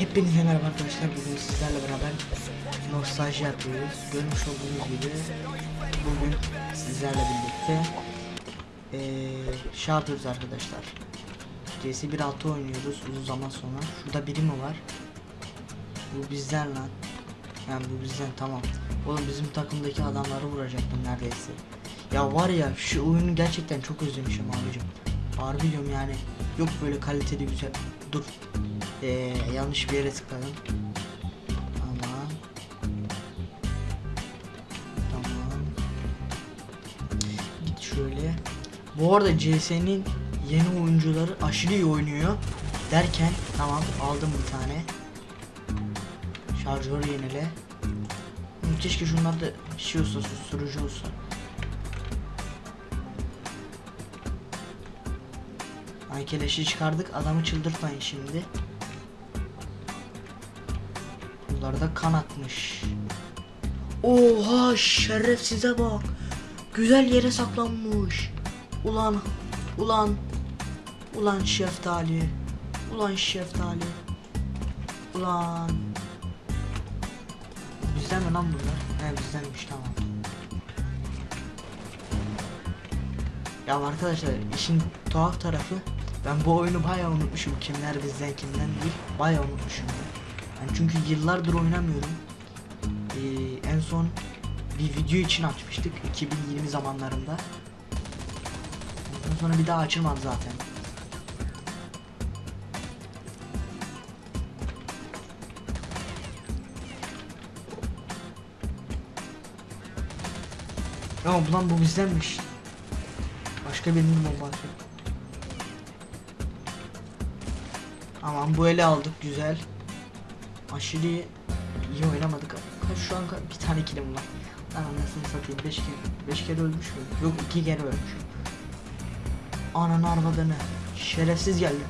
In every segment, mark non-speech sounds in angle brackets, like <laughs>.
Hepinize merhaba arkadaşlar. Bugün sizlerle beraber nostalji yapıyoruz. Görmüş olduğunuz gibi bugün sizlerle birlikte eee şey yapıyoruz arkadaşlar. CS 1.6 oynuyoruz uzun zaman sonra. Şurada biri mi var? Bu bizden lan. Yani bu bizden tamam. Oğlum bizim takımdaki adamları vuracaktım neredeyse. Ya var ya şu oyunu gerçekten çok özlemişim abicim. Harbi diyorum yani. Yok böyle kaliteli güzel. Dur. Ee, yanlış bir yere tıkladım. Tamam. Tamam. Git şöyle. Bu arada CS'nin yeni oyuncuları aşırı iyi oynuyor. Derken tamam aldım bir tane. Şarjör yenile. Keşke şunlar da şey olsa susturucu olsa. Ay çıkardık adamı çıldırtmayın şimdi. Bunlarda kan akmış. Oha şerefsize bak. Güzel yere saklanmış. Ulan ulan ulan şeftali. Ulan şeftali. Ulan. Bizden mi lan bunlar? He bizdenmiş tamam. Ya arkadaşlar işin tuhaf tarafı ben bu oyunu bayağı unutmuşum. Kimler bizden kimden değil. Bayağı unutmuşum. Ben çünkü yıllardır oynamıyorum. Ee, en son bir video için açmıştık 2020 zamanlarında. Ondan sonra bir daha açılmadı zaten. Ya ulan bu bizdenmiş. Başka birinin bombası. Aman bu ele aldık güzel. Aşırı iyi oynamadık. Şu an bir tane kilim var. Lan anasını satayım 5 kere 5 kere ölmüş mü? Yok 2 kere ölmüş. Ananı arvadını. Şerefsiz geldi.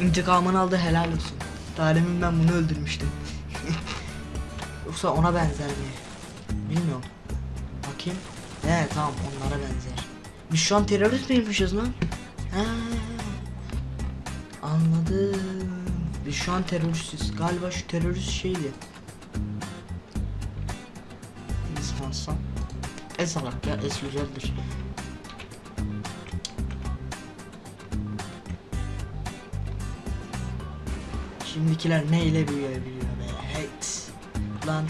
İntikamını aldı helal olsun. Daha ben bunu öldürmüştüm. <laughs> Yoksa ona benzer mi? Bilmiyorum. Bakayım. He tamam onlara benzer. Biz şu an terörist miymişiz lan? He. Anladım. Biz şu an teröristiz. Galiba şu terörist şeydi. İnsansam. Es alak ya es güzeldir. Şimdikiler ne ile büyüyebiliyor be? Hate. Lan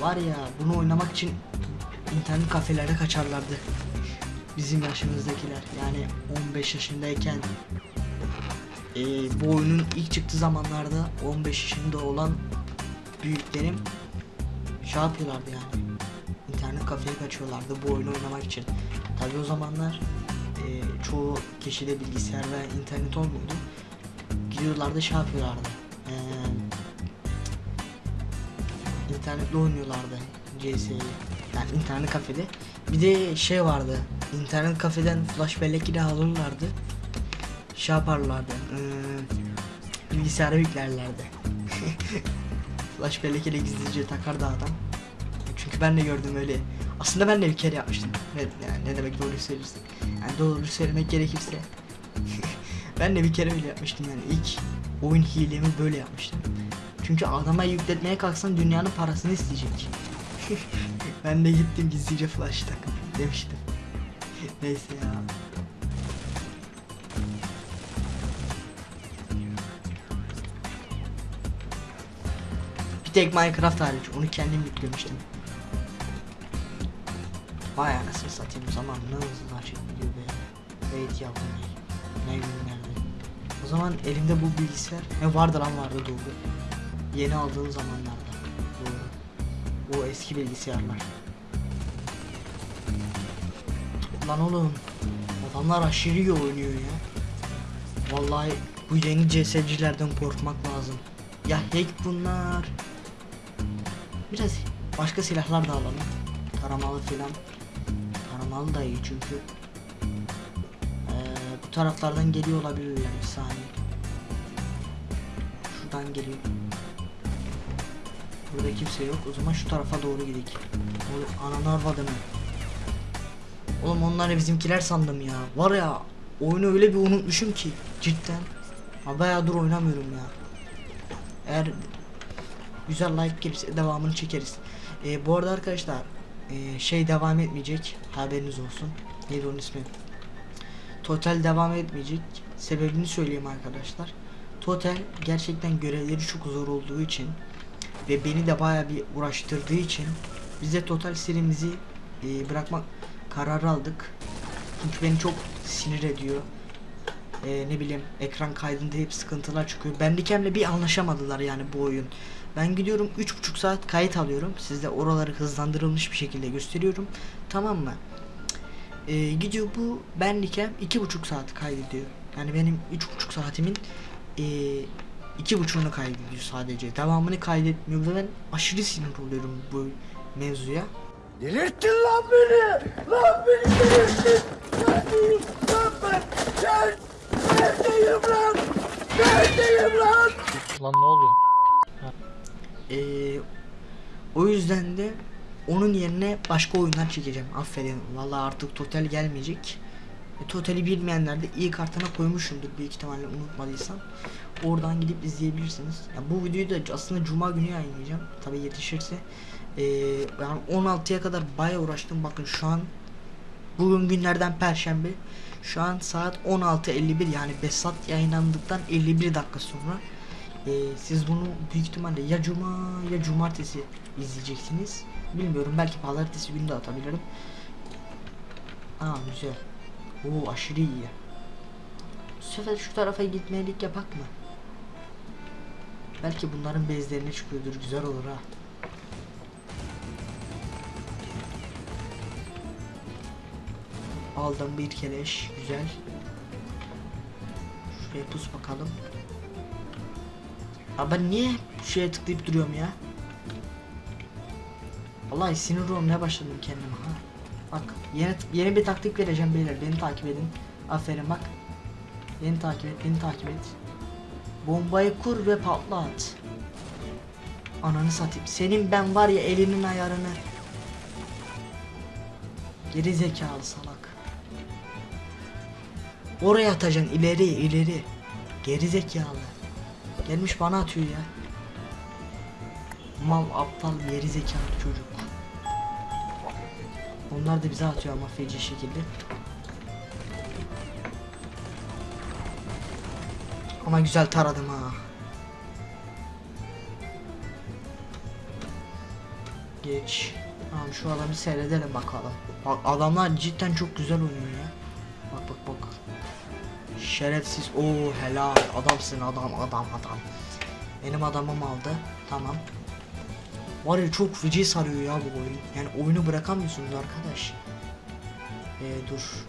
var ya bunu oynamak için internet kafelerde kaçarlardı. Bizim yaşımızdakiler yani 15 yaşındayken ee, bu oyunun ilk çıktığı zamanlarda 15 yaşında olan büyüklerim şey yapıyorlardı yani internet kafeye kaçıyorlardı bu oyunu oynamak için. Tabi o zamanlar e, çoğu kişide bilgisayar ve internet olmuyordu. Gidiyorlardı şey yapıyorlardı. E, internetle oynuyorlardı CS'yi. Yani internet kafede. Bir de şey vardı. internet kafeden flash bellek ile alırlardı. Şey yaparlardı. E, bilgisayara yüklerlerdi. <laughs> flash bellek ile gizlice takardı adam. Çünkü ben de gördüm öyle. Aslında ben de bir kere yapmıştım. Ne, yani ne demek doğru söylersin. Yani doğru söylemek gerekirse. <laughs> ben de bir kere öyle yapmıştım yani ilk oyun hilemi böyle yapmıştım. Çünkü adama yükletmeye kalksan dünyanın parasını isteyecek. <laughs> ben de gittim gizlice flash tak demiştim. Neyse ya. Tek Minecraft hariç onu kendim yüklemiştim. Vay anasını satayım zaman ne hızlı açık gidiyor be. Evet yavrum ne günlerde. O zaman elimde bu bilgisayar ne vardı lan vardı doğru. Yeni aldığım zamanlarda. Doğru. O eski bilgisayarlar. Lan oğlum adamlar aşırı iyi oynuyor ya. Vallahi bu yeni CS'cilerden korkmak lazım. Ya hack bunlar. Biraz başka silahlar da alalım. Taramalı filan. Taramalı da iyi çünkü. Ee, bu taraflardan geliyor olabilirler bir saniye. Şuradan geliyor. Burada kimse yok. O zaman şu tarafa doğru gidelim. Oğlum ananı arvadını. Oğlum onları bizimkiler sandım ya. Var ya oyunu öyle bir unutmuşum ki cidden. Ha bayağıdır oynamıyorum ya. Eğer güzel like gelirse devamını çekeriz. Ee, bu arada arkadaşlar ee, şey devam etmeyecek. Haberiniz olsun. Neydi onun ismi? Total devam etmeyecek. Sebebini söyleyeyim arkadaşlar. Total gerçekten görevleri çok zor olduğu için ve beni de baya bir uğraştırdığı için biz de Total serimizi e, bırakmak kararı aldık. Çünkü beni çok sinir ediyor. E, ne bileyim ekran kaydında hep sıkıntılar çıkıyor. Bandicam'le bir anlaşamadılar yani bu oyun. Ben gidiyorum 3,5 saat kayıt alıyorum. Sizde oraları hızlandırılmış bir şekilde gösteriyorum. Tamam mı? E, gidiyor bu Bandicam 2,5 saat kaydediyor. Yani benim 3,5 saatimin e, iki buçuğunu kaydediyor sadece. Devamını kaydetmiyor ve ben aşırı sinir oluyorum bu mevzuya. Delirttin lan beni! Lan beni delirttin! Neredeyim lan ben? Gel! Neredeyim lan? Neredeyim lan? Lan ne oluyor? Ee, o yüzden de onun yerine başka oyunlar çekeceğim. Aferin. Vallahi artık total gelmeyecek. E, totali bilmeyenler de iyi kartına koymuşumdur büyük ihtimalle unutmadıysam. Oradan gidip izleyebilirsiniz. Ya bu videoyu da aslında cuma günü yayınlayacağım. Tabi yetişirse. Ee, yani 16'ya kadar baya uğraştım. Bakın şu an bugün günlerden perşembe. Şu an saat 16.51 yani Besat yayınlandıktan 51 dakika sonra ee, siz bunu büyük ihtimalle ya cuma ya cumartesi izleyeceksiniz. Bilmiyorum belki pazartesi günü de atabilirim. Aa güzel. Oo aşırı iyi. Sefer şu tarafa gitmeyelik yapak mı? Belki bunların bezlerine çıkıyordur güzel olur ha. Aldım bir keleş güzel. Şuraya pus bakalım. Abi ben niye şeye tıklayıp duruyorum ya? Vallahi sinir olmaya başladım kendime ha. Bak yeni yeni bir taktik vereceğim beyler beni takip edin. Aferin bak. Beni takip et, beni takip et. Bombayı kur ve patlat. Ananı satayım. Senin ben var ya elinin ayarını. Geri zekalı salak. Oraya atacaksın ileri ileri. Geri zekalı. Gelmiş bana atıyor ya. Mal aptal geri zekalı çocuk. Onlar da bize atıyor ama feci şekilde. Ama güzel taradım ha. Geç. Tamam şu adamı seyredelim bakalım. Bak adamlar cidden çok güzel oynuyor Şerefsiz. Oo helal. Adamsın adam adam adam. Benim adamım aldı. Tamam. Var ya çok feci sarıyor ya bu oyun. Yani oyunu bırakamıyorsunuz arkadaş. Ee, dur.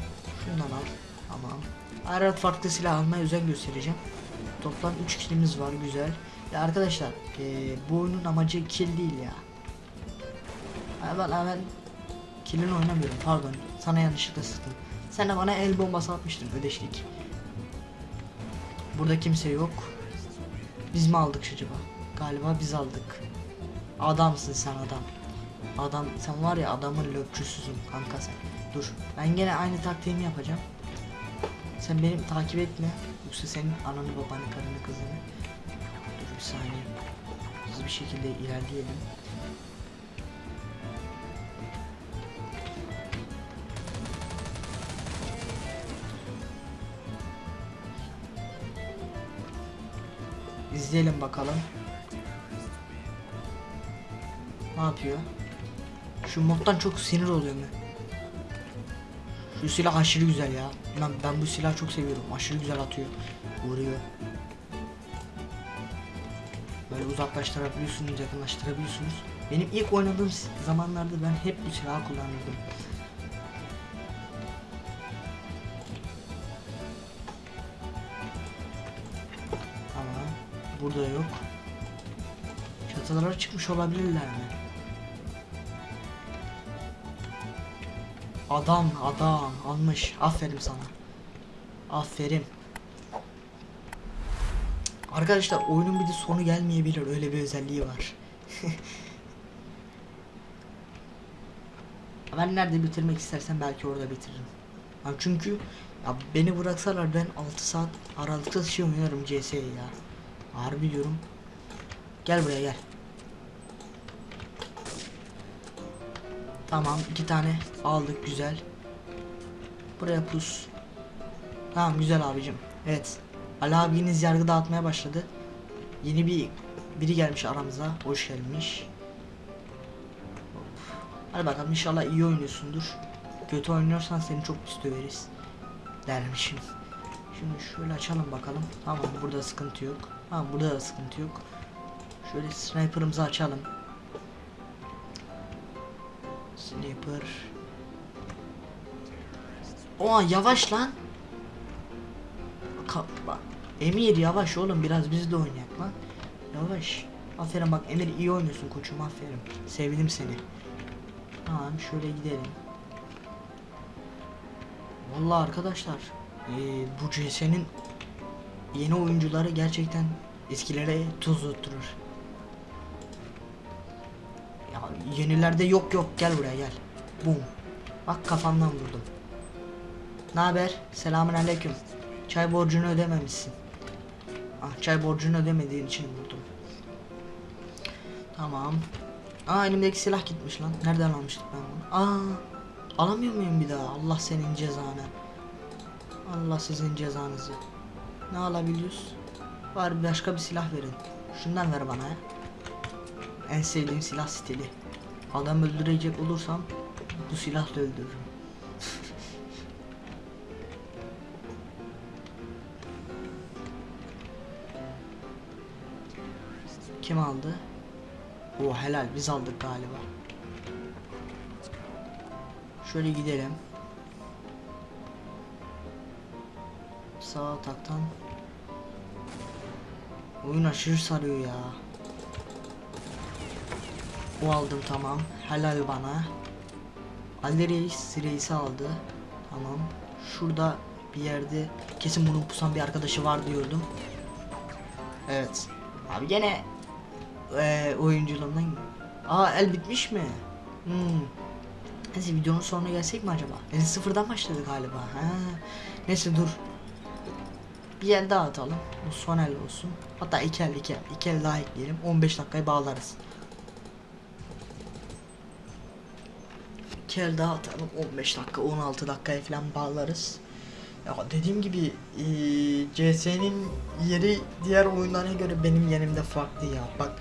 Şundan al. Tamam. Her farklı silah almaya özen göstereceğim. Toplam 3 kilimiz var güzel. Ya arkadaşlar ee, bu oyunun amacı kill değil ya. Ben, ben kill'in oynamıyorum pardon. Sana yanlışlıkla sıktım. Sen de bana el bombası atmıştın ödeşlik. Burada kimse yok. Biz mi aldık acaba? Galiba biz aldık. Adamsın sen adam. Adam sen var ya adamın löpçüsüsün kanka sen. Dur ben gene aynı taktiğimi yapacağım. Sen benim takip etme. Yoksa senin ananı babanı karını kızını. Dur bir saniye. Hızlı bir şekilde ilerleyelim. İzleyelim bakalım. Ne yapıyor? Şu moddan çok sinir oluyorum ben. Şu silah aşırı güzel ya. Ben, ben bu silahı çok seviyorum. Aşırı güzel atıyor. Vuruyor. Böyle uzaklaştırabiliyorsunuz, yakınlaştırabiliyorsunuz. Benim ilk oynadığım zamanlarda ben hep bu silahı kullanırdım. Burada yok. Çatılara çıkmış olabilirler mi? Adam adam almış. Aferin sana. Aferin. Arkadaşlar oyunun bir de sonu gelmeyebilir. Öyle bir özelliği var. <laughs> ben nerede bitirmek istersem belki orada bitiririm. Ya çünkü ya beni bıraksalar ben 6 saat aralıksız şey oynarım CS'yi ya. Harbi diyorum. Gel buraya gel. Tamam iki tane aldık güzel. Buraya pus. Tamam güzel abicim. Evet. Ali abiniz yargı dağıtmaya başladı. Yeni bir biri gelmiş aramıza. Hoş gelmiş. Hadi bakalım inşallah iyi oynuyorsundur. Kötü oynuyorsan seni çok pis döveriz. Dermişim. Şimdi şöyle açalım bakalım. Tamam burada sıkıntı yok. Tamam burada da sıkıntı yok. Şöyle sniper'ımızı açalım. Sniper. Oha yavaş lan. Ka bak. Emir yavaş oğlum biraz biz de oynayak lan. Yavaş. Aferin bak Emir iyi oynuyorsun koçum aferin. Sevdim seni. Tamam şöyle gidelim. Vallahi arkadaşlar eee, bu CS'nin yeni oyuncuları gerçekten eskilere tuz tutturur. Ya yenilerde yok yok gel buraya gel. Bum. Bak kafamdan vurdum. Ne haber? Selamun aleyküm. Çay borcunu ödememişsin. Ah çay borcunu ödemediğin için vurdum. Tamam. Aa elimdeki silah gitmiş lan. Nereden almıştık ben bunu? Aa alamıyor muyum bir daha? Allah senin cezanı. Allah sizin cezanızı. Ne alabiliyoruz? Var başka bir silah verin. Şundan ver bana ya. En sevdiğim silah stili. Adam öldürecek olursam bu silahla öldürürüm. <laughs> Kim aldı? O helal biz aldık galiba. Şöyle gidelim. Sağ ataktan. Oyun aşırı sarıyor ya. O aldım tamam. Helal bana. Ali Reis Reis'i aldı. Tamam. Şurada bir yerde kesin bunun pusan bir arkadaşı var diyordum. Evet. Abi gene eee oyunculuğumdan Aa el bitmiş mi? Hmm. Neyse videonun sonuna gelsek mi acaba? El sıfırdan başladı galiba. Ha. Neyse dur. Bir el daha atalım. Bu son el olsun. Hatta iki el iki el. İki el daha ekleyelim. 15 dakikayı bağlarız. İki el daha atalım. 15 dakika 16 dakikaya falan bağlarız. Ya dediğim gibi eee, CS'nin yeri diğer oyunlara göre benim yerimde farklı ya. Bak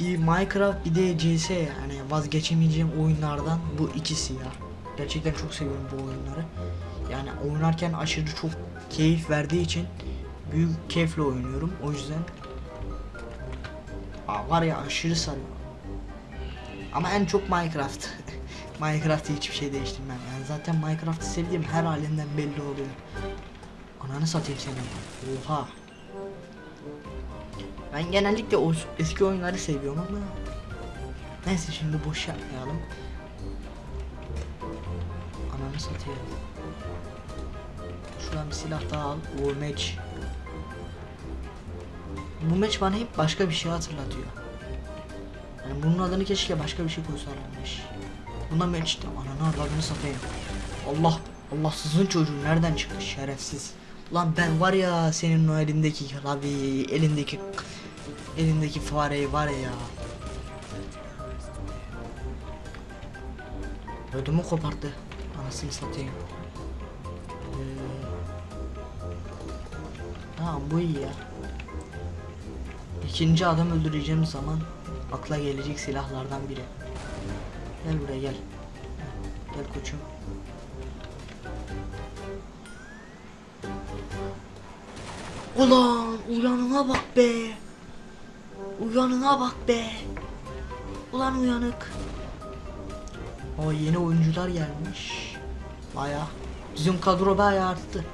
bir Minecraft bir de CS yani vazgeçemeyeceğim oyunlardan bu ikisi ya. Gerçekten çok seviyorum bu oyunları. Yani oynarken aşırı çok keyif verdiği için büyük keyifle oynuyorum. O yüzden Aa, var ya aşırı sarıyor. Ama en çok Minecraft. <laughs> Minecraft'ı hiçbir şey değiştirmem. Yani zaten Minecraft'ı sevdiğim her halinden belli oluyor. Ananı satayım seni. Oha. Ben genellikle o eski oyunları seviyorum ama Neyse şimdi boş yapmayalım. Ananı satayım. Şuradan bir silah daha al. O meç. Bu meç bana hep başka bir şey hatırlatıyor. Yani bunun adını keşke başka bir şey koysalarmış. Buna meç de ananı avradını satayım. Allah Allahsızın çocuğu nereden çıktı şerefsiz. Lan ben var ya senin o elindeki klavyeyi, elindeki elindeki fareyi var ya. Ödümü koparttı. Anasını satayım. Tamam bu iyi ya. İkinci adam öldüreceğim zaman akla gelecek silahlardan biri. Gel buraya gel. Gel koçum. Ulan uyanına bak be. Uyanına bak be. Ulan uyanık. O yeni oyuncular gelmiş. Baya. Bizim kadro baya arttı.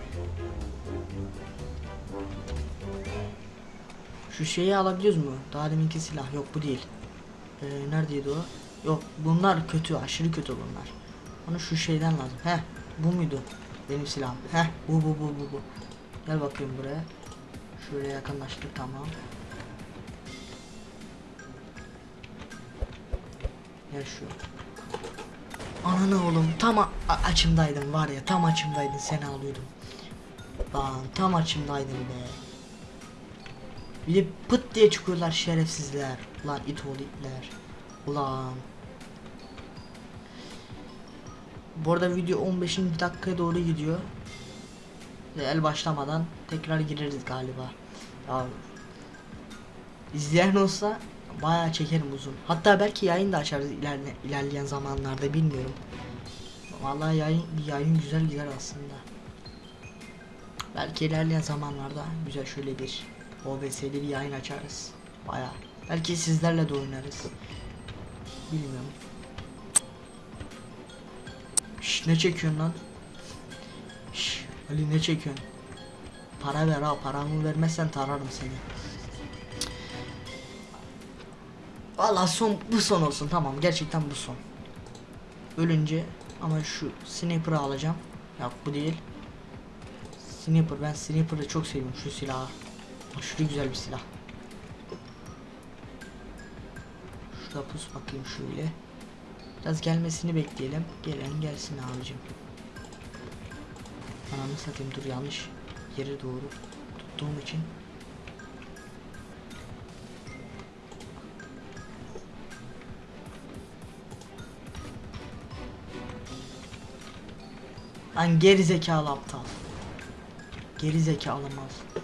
Şu şeyi alabiliyoruz mu? Daha deminki silah. Yok bu değil. Ee, neredeydi o? Yok bunlar kötü. Aşırı kötü bunlar. Bana şu şeyden lazım. Heh bu muydu? Benim silahım. Heh bu bu bu bu bu. Gel bakayım buraya. Şöyle yakınlaştık tamam. Gel şu. Ananı oğlum tam açımdaydın var ya tam açımdaydın seni alıyordum. Lan tam açımdaydın be. Bir de pıt diye çıkıyorlar şerefsizler. Ulan it oğlu itler. Ulan. Bu arada video 15. dakikaya doğru gidiyor. El başlamadan tekrar gireriz galiba. Ya izleyen olsa bayağı çekerim uzun. Hatta belki yayın da açarız ilerle, ilerleyen zamanlarda bilmiyorum. Vallahi yayın bir yayın güzel gider aslında. Belki ilerleyen zamanlarda güzel şöyle bir OBS'li bir yayın açarız. Bayağı. Belki sizlerle de oynarız. Bilmiyorum. Şş, ne çekiyorsun lan? Şş, Ali ne çekiyorsun? Para ver ha paramı vermezsen tararım seni. Valla son bu son olsun tamam gerçekten bu son. Ölünce ama şu sniper'ı alacağım. Yok bu değil. Sniper ben sniper'ı çok seviyorum şu silahı. Aşırı güzel bir silah. Şurada pus bakayım şöyle. Biraz gelmesini bekleyelim. Gelen gelsin abicim. Ananı satayım dur yanlış yere doğru tuttuğum için. Lan geri zekalı aptal. Geri zekalı mal.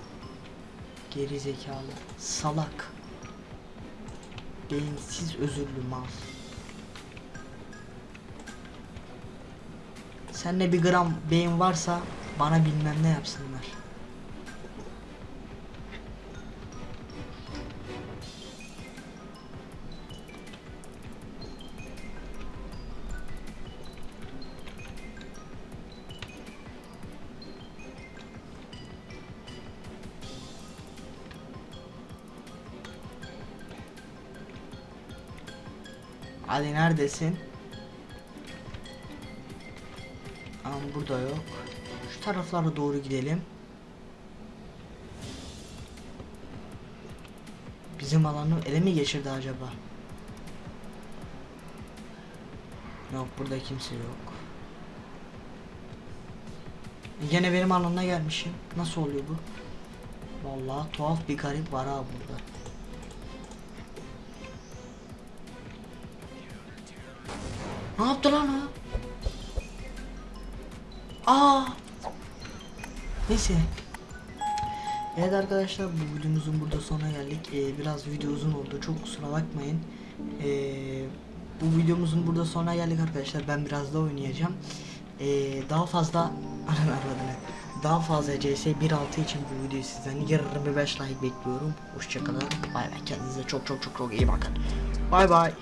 Geri zekalı. Salak. Beyinsiz özürlü mal. Sende bir gram beyin varsa bana bilmem ne yapsınlar. Ali neredesin? Ama burada yok. Şu taraflara doğru gidelim. Bizim alanı ele mi geçirdi acaba? Yok burada kimse yok. Yine benim alanına gelmişim. Nasıl oluyor bu? Vallahi tuhaf bir garip var ha burada. Ne yaptı lan o? Aa. Neyse. Evet arkadaşlar bu videomuzun burada sonuna geldik. Ee, biraz video uzun oldu. Çok kusura bakmayın. Ee, bu videomuzun burada sonuna geldik arkadaşlar. Ben biraz da oynayacağım. Ee, daha fazla <laughs> ananı avradını. Daha fazla CS 1.6 için bu videoyu sizden 25 like bekliyorum. Hoşçakalın. Bay bay. Kendinize çok çok çok çok iyi bakın. Bay bay.